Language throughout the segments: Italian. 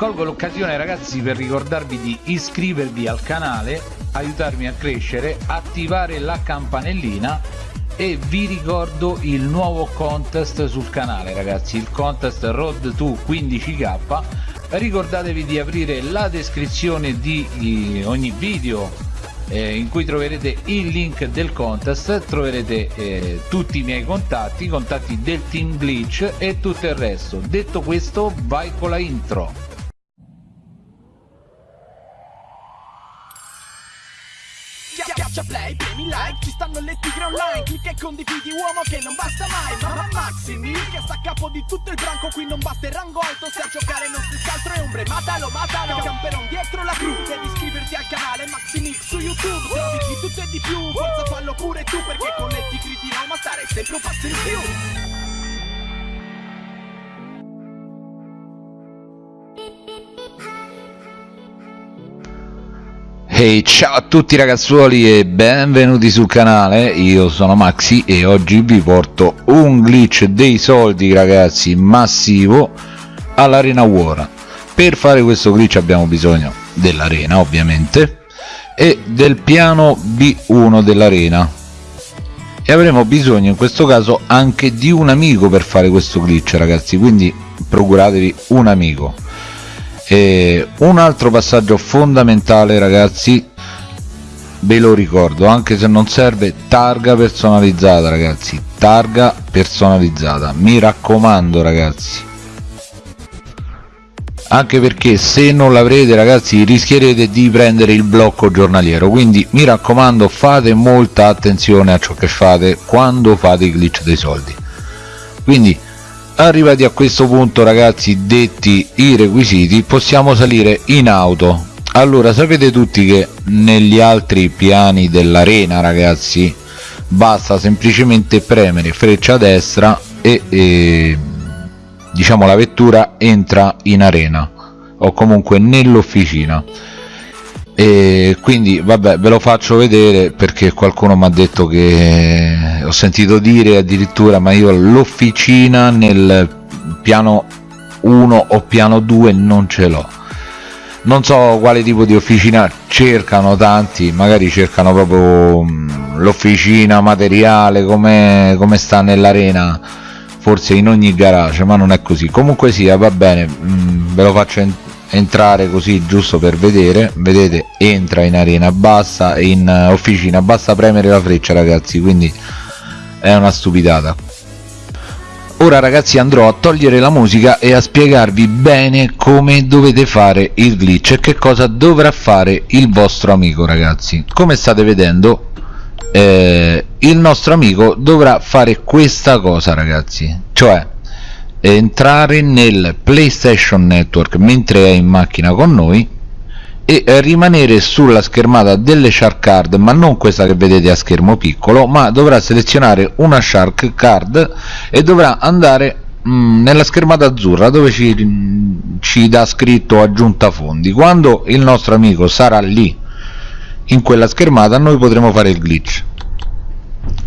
colgo l'occasione ragazzi per ricordarvi di iscrivervi al canale aiutarmi a crescere attivare la campanellina e vi ricordo il nuovo contest sul canale ragazzi il contest road to 15k ricordatevi di aprire la descrizione di ogni video eh, in cui troverete il link del contest troverete eh, tutti i miei contatti i contatti del team glitch e tutto il resto. Detto questo vai con la intro like, ci stanno le tigre online. Clicca e condividi uomo che non basta mai. Mamma Maximi, che sta a capo di tutto il branco. Qui non basta il rango alto, se a giocare non si scaltro e ombre. Matalo, matalo, camperon dietro la cru Devi iscriverti al canale Maximix su YouTube. Trovi di tutto e di più, forza fallo pure tu Perché con le tigre di Roma stare sempre un passo in più Hey ciao a tutti ragazzuoli e benvenuti sul canale, io sono Maxi e oggi vi porto un glitch dei soldi ragazzi massivo all'arena War per fare questo glitch abbiamo bisogno dell'arena ovviamente e del piano B1 dell'arena. E avremo bisogno in questo caso anche di un amico per fare questo glitch ragazzi quindi procuratevi un amico e un altro passaggio fondamentale ragazzi ve lo ricordo anche se non serve targa personalizzata ragazzi targa personalizzata. Mi raccomando ragazzi. Anche perché se non l'avrete ragazzi rischierete di prendere il blocco giornaliero. Quindi mi raccomando fate molta attenzione a ciò che fate quando fate i glitch dei soldi. Quindi arrivati a questo punto ragazzi detti i requisiti possiamo salire in auto. Allora sapete tutti che negli altri piani dell'arena ragazzi basta semplicemente premere freccia destra e, e diciamo la vettura entra in arena o comunque nell'officina. E quindi vabbè ve lo faccio vedere perché qualcuno mi ha detto che ho sentito dire addirittura ma io l'officina nel piano 1 o piano 2 non ce l'ho. Non so quale tipo di officina cercano tanti magari cercano proprio mm, l'officina materiale come, come sta nell'arena forse in ogni garage ma non è così. Comunque sia va bene mm, ve lo faccio entrare così giusto per vedere. Vedete entra in arena basta in officina basta premere la freccia ragazzi quindi è una stupidata. Ora ragazzi andrò a togliere la musica e a spiegarvi bene come dovete fare il glitch e che cosa dovrà fare il vostro amico ragazzi. Come state vedendo eh, il nostro amico dovrà fare questa cosa ragazzi. Cioè entrare nel PlayStation Network mentre è in macchina con noi e rimanere sulla schermata delle Shark Card ma non questa che vedete a schermo piccolo ma dovrà selezionare una Shark Card e dovrà andare mm, nella schermata azzurra dove ci, ci dà scritto aggiunta fondi. Quando il nostro amico sarà lì in quella schermata noi potremo fare il glitch.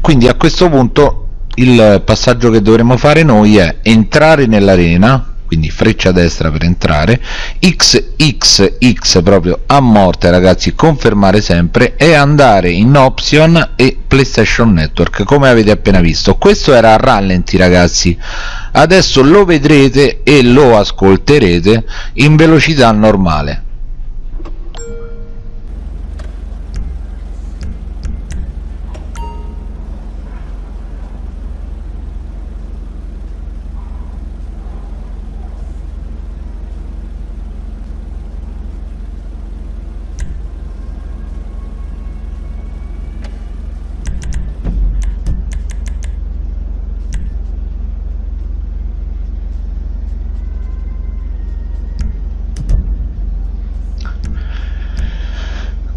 Quindi a questo punto il passaggio che dovremo fare noi è entrare nell'arena quindi freccia destra per entrare. Xxx proprio a morte ragazzi confermare sempre e andare in option e playstation network come avete appena visto. Questo era a rallenti ragazzi. Adesso lo vedrete e lo ascolterete in velocità normale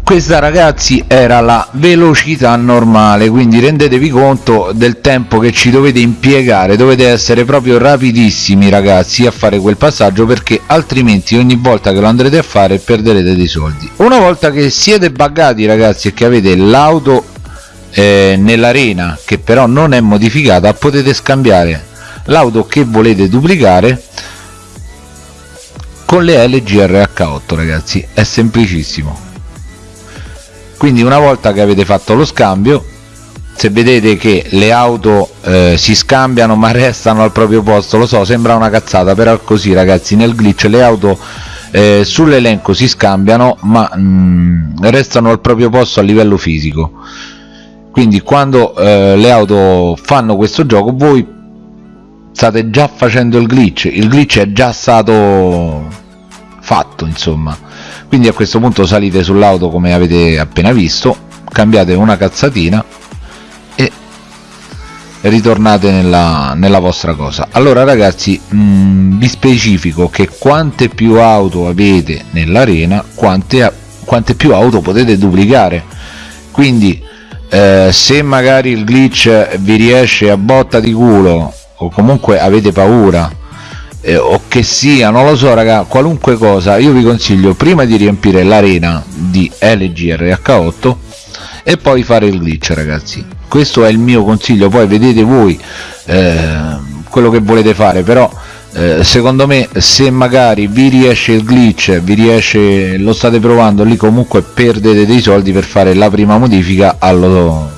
questa ragazzi era la velocità normale quindi rendetevi conto del tempo che ci dovete impiegare dovete essere proprio rapidissimi ragazzi a fare quel passaggio perché altrimenti ogni volta che lo andrete a fare perderete dei soldi. Una volta che siete buggati ragazzi e che avete l'auto eh, nell'arena che però non è modificata potete scambiare l'auto che volete duplicare con le LG RH8 ragazzi. È semplicissimo quindi una volta che avete fatto lo scambio se vedete che le auto eh, si scambiano ma restano al proprio posto lo so sembra una cazzata però così ragazzi. Nel glitch le auto eh, sull'elenco si scambiano ma mh, mm, restano al proprio posto a livello fisico. Quindi quando eh, le auto fanno questo gioco voi state già facendo il glitch. Il glitch è già stato fatto insomma. Quindi a questo punto salite sull'auto come avete appena visto cambiate una cazzatina e ritornate nella, nella vostra cosa. Allora ragazzi mh, mm, vi specifico che quante più auto avete nell'arena quante, quante più auto potete duplicare. Quindi eh, se magari il glitch vi riesce a botta di culo o comunque avete paura eh, o che sia non lo so raga qualunque cosa io vi consiglio prima di riempire l'arena di LGRH8 e poi fare il glitch ragazzi. Questo è il mio consiglio poi vedete voi eh, quello che volete fare però eh, secondo me se magari vi riesce il glitch vi riesce lo state provando lì comunque perdete dei soldi per fare la prima modifica allo,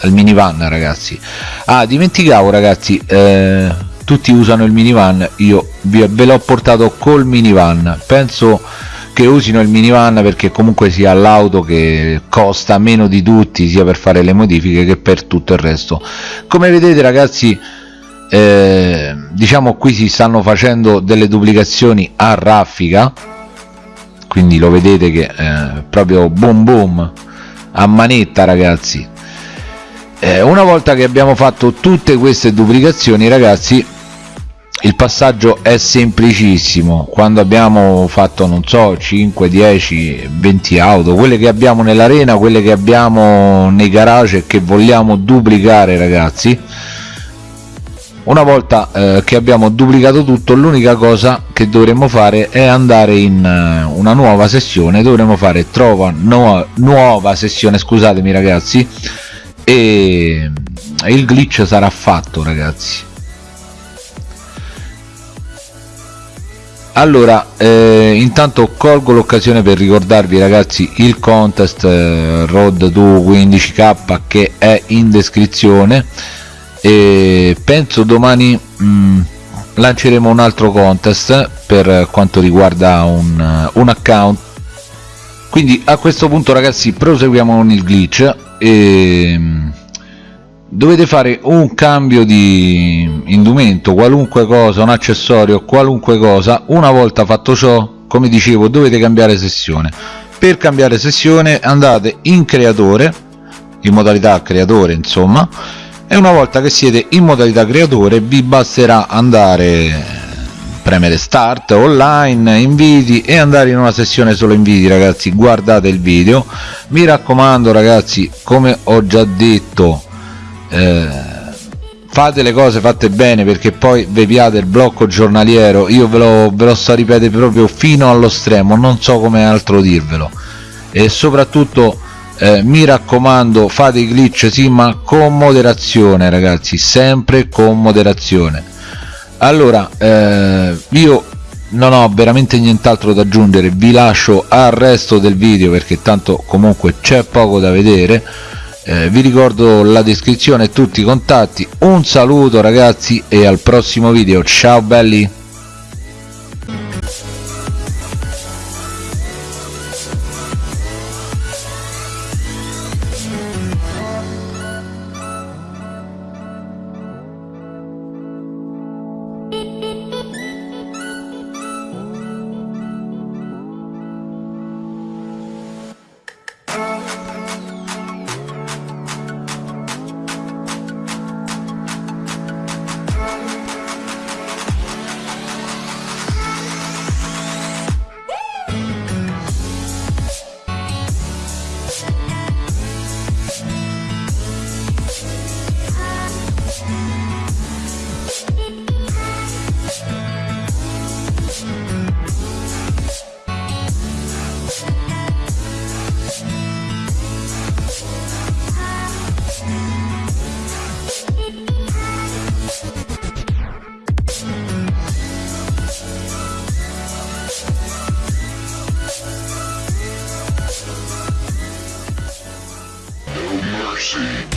al minivan ragazzi. Ah dimenticavo ragazzi eh, tutti usano il minivan io ve l'ho portato col minivan. Penso che usino il minivan perché comunque sia l'auto che costa meno di tutti sia per fare le modifiche che per tutto il resto. Come vedete ragazzi eh, diciamo qui si stanno facendo delle duplicazioni a raffica quindi lo vedete che eh, proprio boom boom a manetta ragazzi. Eh, una volta che abbiamo fatto tutte queste duplicazioni ragazzi il passaggio è semplicissimo. Quando abbiamo fatto non so 5 10 20 auto quelle che abbiamo nell'arena quelle che abbiamo nei garage che vogliamo duplicare ragazzi una volta eh, che abbiamo duplicato tutto l'unica cosa che dovremmo fare è andare in uh, una nuova sessione. Dovremo fare trova nu nuova sessione scusatemi ragazzi e il glitch sarà fatto ragazzi allora eh, intanto colgo l'occasione per ricordarvi ragazzi il contest eh, road 2 15k che è in descrizione. E penso domani mh, mm, lanceremo un altro contest per quanto riguarda un, un account. Quindi a questo punto ragazzi proseguiamo con il glitch. E mm, dovete fare un cambio di indumento qualunque cosa un accessorio qualunque cosa. Una volta fatto ciò come dicevo dovete cambiare sessione. Per cambiare sessione andate in creatore in modalità creatore insomma e una volta che siete in modalità creatore vi basterà andare premere start online inviti e andare in una sessione solo inviti ragazzi. Guardate il video. Mi raccomando ragazzi come ho già detto eh, fate le cose fatte bene perché poi vi piate il blocco giornaliero. Io ve lo, ve lo sto a ripetere proprio fino allo stremo non so come altro dirvelo. E soprattutto eh, mi raccomando fate i glitch sì ma con moderazione ragazzi sempre con moderazione. Allora eh, io non ho veramente nient'altro da aggiungere vi lascio al resto del video perché tanto comunque c'è poco da vedere eh, vi ricordo la descrizione e tutti i contatti. Un saluto ragazzi e al prossimo video. Ciao belli see.